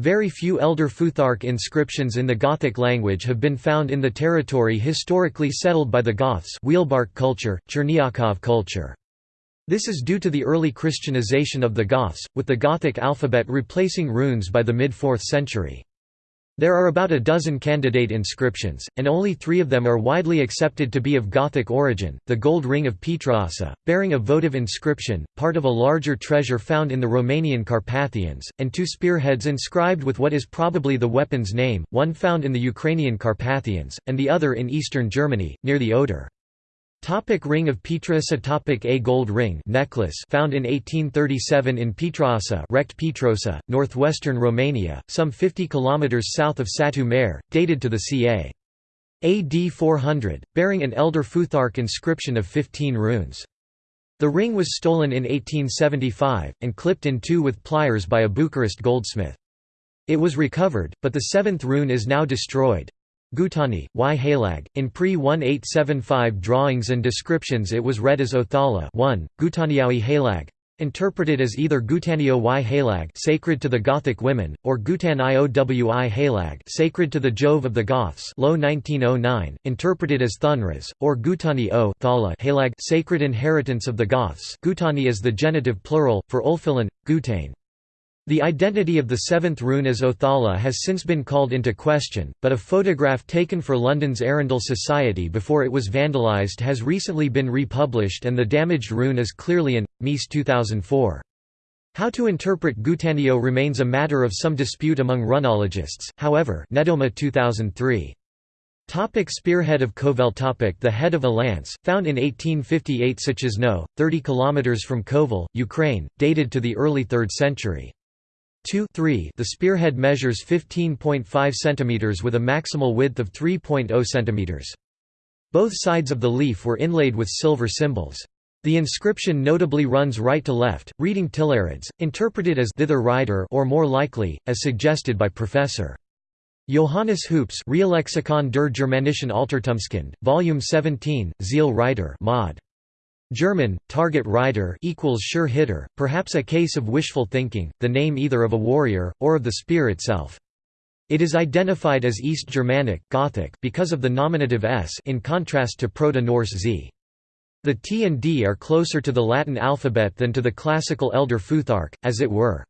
Very few Elder Futhark inscriptions in the Gothic language have been found in the territory historically settled by the Goths Wielbark culture, Cherniakov culture. This is due to the early Christianization of the Goths, with the Gothic alphabet replacing runes by the mid-4th century. There are about a dozen candidate inscriptions, and only three of them are widely accepted to be of Gothic origin, the gold ring of Pietroasa, bearing a votive inscription, part of a larger treasure found in the Romanian Carpathians, and two spearheads inscribed with what is probably the weapon's name, one found in the Ukrainian Carpathians, and the other in eastern Germany, near the Oder. Topic ring of Pietroasa topic A gold ring necklace found in 1837 in Pietroasa wrecked Pietroasa, northwestern Romania, some 50 km south of Satu Mare, dated to the ca. AD 400, bearing an Elder Futhark inscription of 15 runes. The ring was stolen in 1875, and clipped in two with pliers by a Bucharest goldsmith. It was recovered, but the seventh rune is now destroyed. Gutani, Y. Halag. In pre-1875 drawings and descriptions it was read as Othala 1, Gutaniaui Halag, interpreted as either Gutanio y Halag sacred to the Gothic women, or Gutan Iowi Halag sacred to the Jove of the Goths low 1909, interpreted as Thunras, or Gutani o Thala Halag sacred inheritance of the Goths Gutani is the genitive plural, for Ulfilan, Gutane. The identity of the seventh rune as Othala has since been called into question, but a photograph taken for London's Arundel Society before it was vandalised has recently been republished and the damaged rune is clearly in, Mees 2004. How to interpret Gutanio remains a matter of some dispute among runologists, however Nedoma 2003. Topic spearhead of Kovel topic The head of a lance, found in 1858 Suszyczno, 30 km from Kovel, Ukraine, dated to the early 3rd century. 2 3 The spearhead measures 15.5 cm with a maximal width of 3.0 cm. Both sides of the leaf were inlaid with silver symbols. The inscription notably runs right to left, reading Tillarids, interpreted as thither rider or more likely, as suggested by Professor. Johannes Hoops Reallexikon der Germanischen Altertumskunde, Volume 17, Ziel Reiter mod. German, target rider equals sure hitter, perhaps a case of wishful thinking, the name either of a warrior, or of the spear itself. It is identified as East Germanic Gothic because of the nominative s in contrast to Proto-Norse z. The T and D are closer to the Latin alphabet than to the classical Elder Futhark, as it were.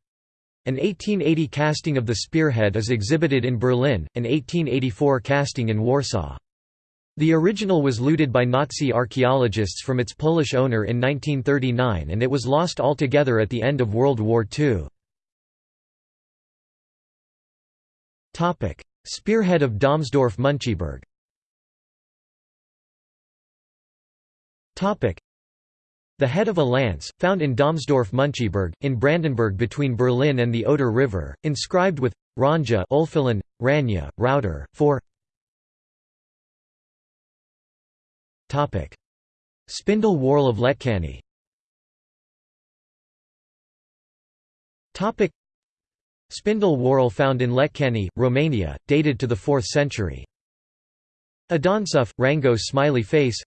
An 1880 casting of the spearhead is exhibited in Berlin, an 1884 casting in Warsaw. The original was looted by Nazi archaeologists from its Polish owner in 1939 and it was lost altogether at the end of World War II. Spearhead of Domsdorf-Müncheberg the head of a lance, found in Domsdorf-Müncheberg, in Brandenburg between Berlin and the Oder River, inscribed with Ranja Ulfilan, Ranya, Router, 4 Spindle whorl of Letcani Spindle whorl found in Letcani, Romania, dated to the 4th century. Adonsuf, Rango smiley face.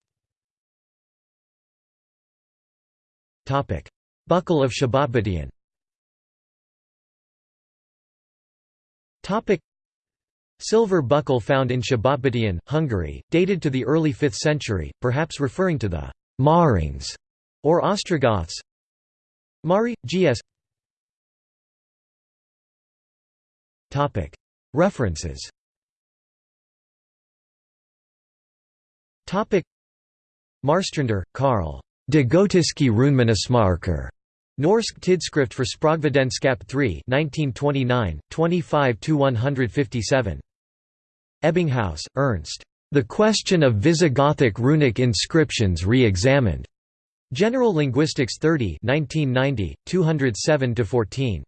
Buckle of Szabadbattyán Silver buckle found in Szabadbattyán, Hungary, dated to the early 5th century, perhaps referring to the Marings or Ostrogoths. Mari, Gs. References Marstrander, Karl. De Gotiske Runeminnesmarker. Norsk Tidskrift for Sprogvidenskap 3 1929, 25–157. Ebbinghaus, Ernst. The Question of Visigothic Runic Inscriptions Re-Examined. General Linguistics 30 1990, 207–14.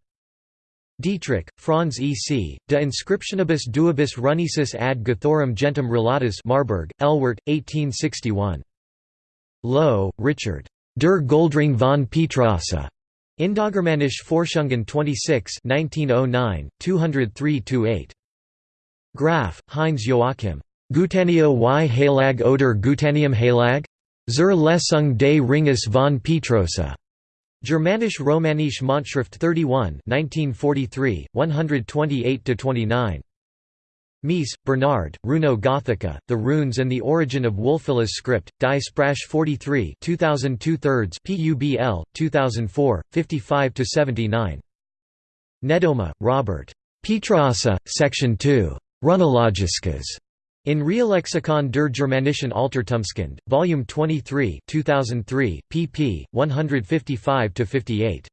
Dietrich, Franz E. C., De Inscriptionibus duibus runicis ad Gothorum gentem relatus Marburg, Elwert, 1861. Loewe, Richard. Der Goldring von Pietroasa. Indogermanische Forschungen 26 1909, 203–8. Graf, Heinz Joachim. Gutanio y Halag oder Gutanium Halag? Zur Lesung des Ringes von Pietrosa. Germanisch Romanische Montschrift 31 1943, 128–29. Mees, Bernard, Runo Gothica, The Runes and the Origin of Wulfila's Script, Die Sprache 43 2002 thirds PUBL, 2004, 55–79. Nedoma, Robert. Pietraassa, Section 2. Runologisches. In Reallexikon der Germanischen Altertumskunde, Volume 23 2003, pp. 155–58.